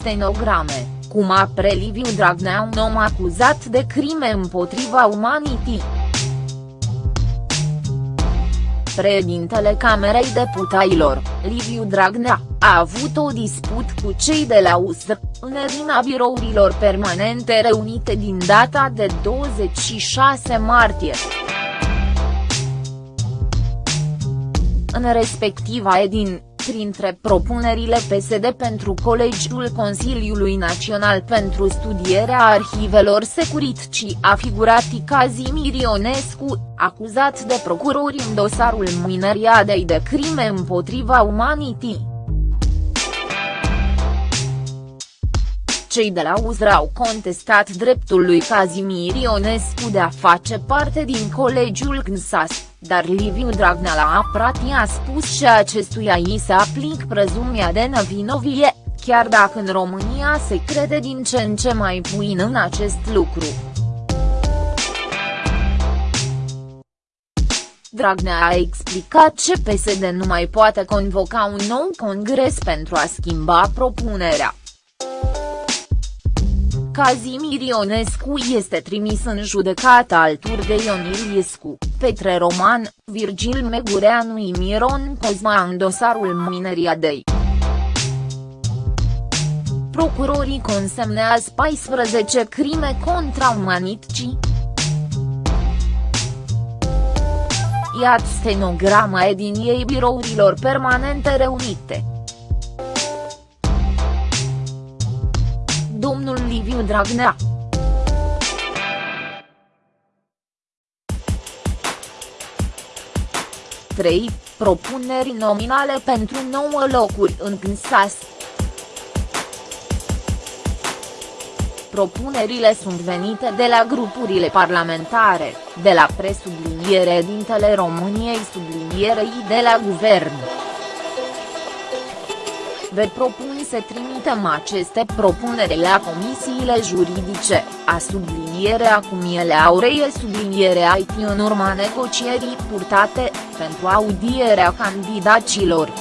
stenograme, cum apre Liviu Dragnea un om acuzat de crime împotriva umanității. Președintele Camerei Deputaților, Liviu Dragnea, a avut o disput cu cei de la USR, în erina birourilor permanente reunite din data de 26 martie. În respectiva edin, printre propunerile PSD pentru Colegiul Consiliului Național pentru Studierea Arhivelor Securici a figurat Cazimir Ionescu, acuzat de procurori în dosarul mineriadei de crime împotriva umanității. Cei de la UZR au contestat dreptul lui Cazimir Ionescu de a face parte din colegiul CNSAS, dar Liviu Dragnea la aprat i-a spus și acestuia i se aplic prezumia de nevinovie, chiar dacă în România se crede din ce în ce mai puin în acest lucru. Dragnea a explicat ce PSD nu mai poate convoca un nou congres pentru a schimba propunerea. Cazimir Ionescu este trimis în judecată alături de Ion Iliescu, Petre Roman, Virgil Megureanu și Miron Cozma în dosarul Mineriadei. Procurorii consemnează 14 crime contra umanității. Iată stenograma ediniei birourilor permanente reunite. domnul Liviu Dragnea. Trei Propuneri nominale pentru 9 locuri în CNSAS. Propunerile sunt venite de la grupurile parlamentare, de la presubliniere dintele României sublinierei de la guvern. Vă propun să trimitem aceste propuneri la comisiile juridice, a subliniere acum ele aureie subliniere IT în urma negocierii purtate, pentru audierea candidaților.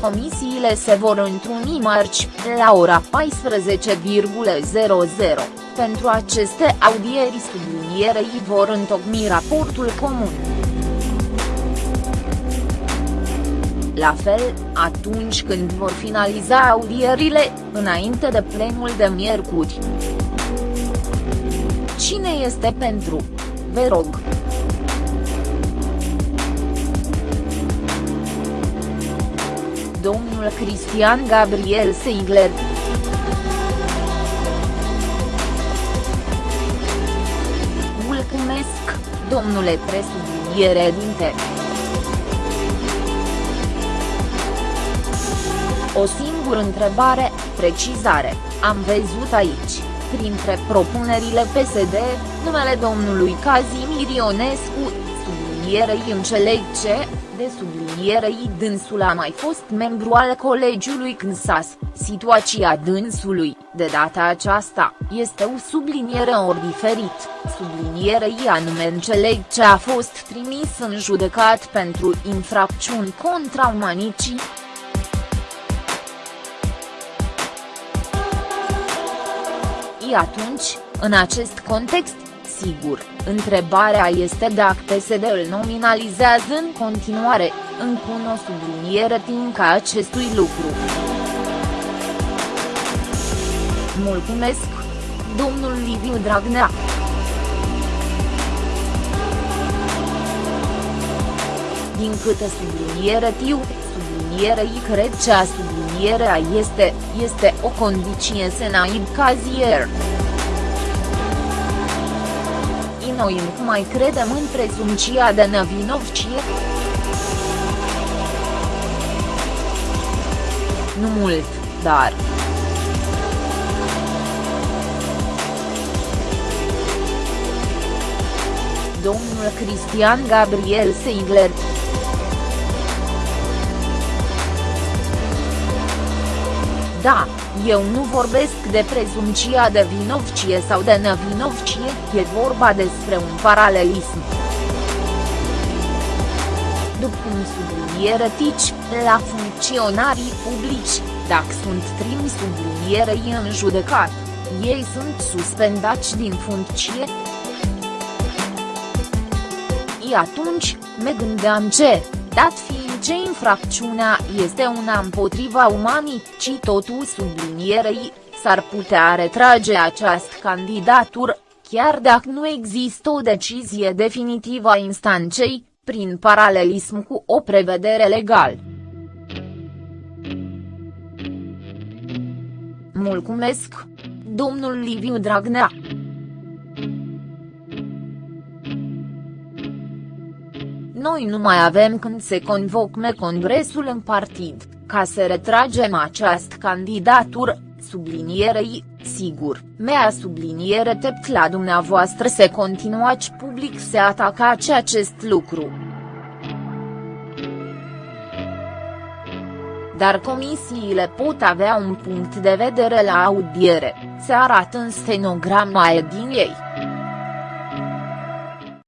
Comisiile se vor întruni marți, la ora 14,00, pentru aceste audieri sublinierei vor întocmi raportul comun. La fel, atunci când vor finaliza audierile, înainte de plenul de miercuri. Cine este pentru? Vă rog. Domnul Cristian Gabriel Seigler. Mulțumesc, domnule presubliniere dinte. O singură întrebare, precizare, am văzut aici, printre propunerile PSD, numele domnului Cazimir Ionescu, sublinierei înțeleg ce, de sublinierei dânsul a mai fost membru al colegiului CNSAS, situația dânsului, de data aceasta, este o subliniere ori diferit, sublinierei anume înțeleg ce a fost trimis în judecat pentru infracțiuni contra umanicii, atunci, în acest context, sigur, întrebarea este dacă PSD îl nominalizează în continuare, încă o subliniere tinca acestui lucru. Mulțumesc, domnul Liviu Dragnea. Din câte subliniere tiu, sublinierei cred că a sublinierea este, este o condiție senaib cazier. Noi nu mai credem în prezumția de nevinovcie. Nu mult, dar. Domnul Cristian Gabriel Seigler Da, eu nu vorbesc de prezumția de vinovcie sau de nevinovcie, e vorba despre un paralelism. după cum subliniere tici, la funcționarii publici, dacă sunt trimi sublinierei în judecat, ei sunt suspendați din funcție. I atunci, me gândeam ce, dat fiind ce infracțiunea este una împotriva umanității totul sublinierei, s-ar putea retrage această candidatură, chiar dacă nu există o decizie definitivă a instanței, prin paralelism cu o prevedere legală. Mulțumesc! Domnul Liviu Dragnea Noi nu mai avem când se convocme congresul în partid, ca să retragem această candidatură, sublinierei, sigur, mea subliniere tept la dumneavoastră să continuați public să atacați acest lucru. Dar comisiile pot avea un punct de vedere la audiere, se arată în stenograma ediniei.